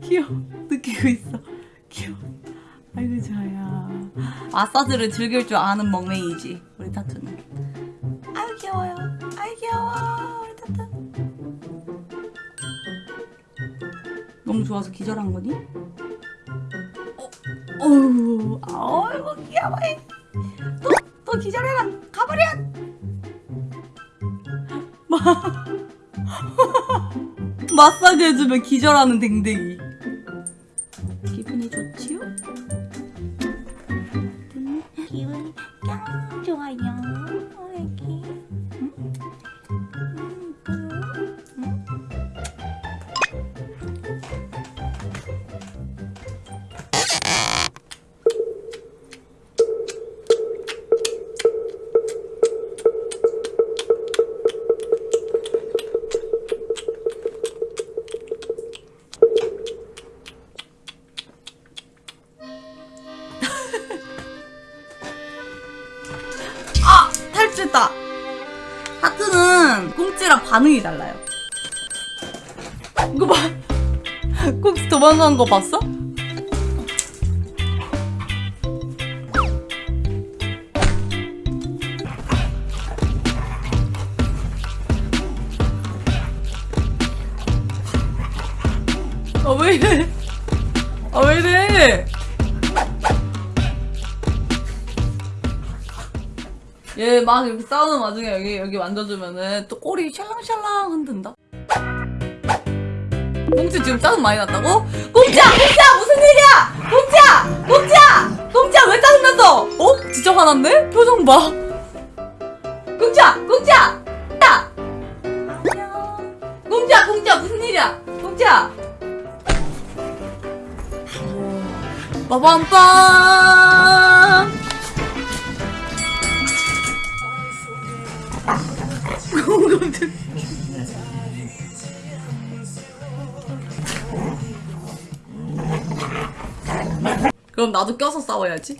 귀여워. 느끼고 있어. 귀여워. 아이고 좋아요 마사지를 즐길 줄 아는 멍맹이지 우리 타투는. 아유 귀여워요. 아유 귀여워 우리 타투. 너무 좋아서 기절한 거니? 어, 어우 아이고 귀여워. 또, 또 기절해라. 가버려 마- 마사지 해주면 기절하는 댕댕이 꽁찌랑 반응이 달라요. 이거 봐! 꽁찌 도망간 거 봤어? 아, 왜 이래? 아, 왜 이래? 얘 막 이렇게 싸우는 와중에 여기 여기 만져주면은 또 꼬리 샬랑샬랑 흔든다. 꽁치 지금 짜증 많이 났다고? 꽁치야, 꽁치야 무슨 일이야? 꽁치야, 꽁치야, 꽁치야 왜 짜증 났어? 어? 진짜 화났네? 표정 봐. 꽁치야, 꽁치야, 야. 안녕. 꽁치야, 꽁치야 무슨 일이야? 꽁치야. 빠밤빰. 깜짝 그럼 나도 껴서 싸워야지.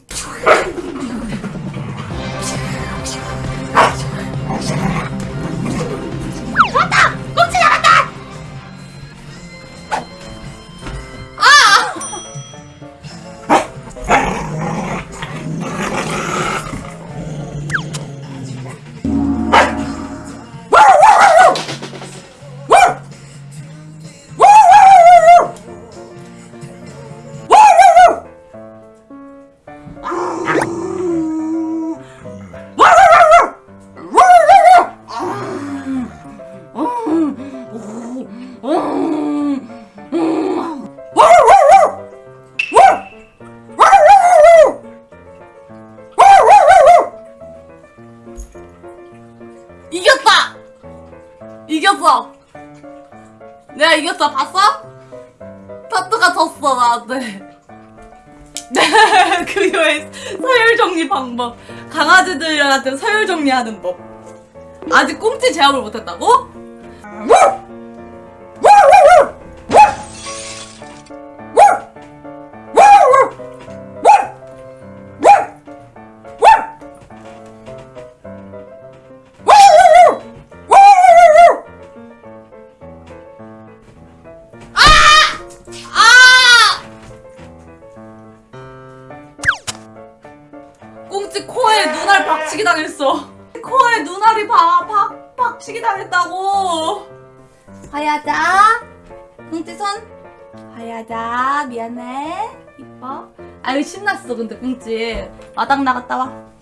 이겼다! 이겼어! 내가 이겼어, 봤어? 타투가 졌어, 나한테. 그녀의 서열 정리 방법. 강아지들한테 서열 정리하는 법. 아직 꽁치 제압을 못했다고? 아! 꽁치 코에 눈알 박치기 당했어. 코에 눈알이 박, 박, 박치기 당했다고. 하야자. 꽁치 손. 하야자. 미안해. 이뻐. 아유, 신났어, 근데 꽁치. 마당 나갔다 와.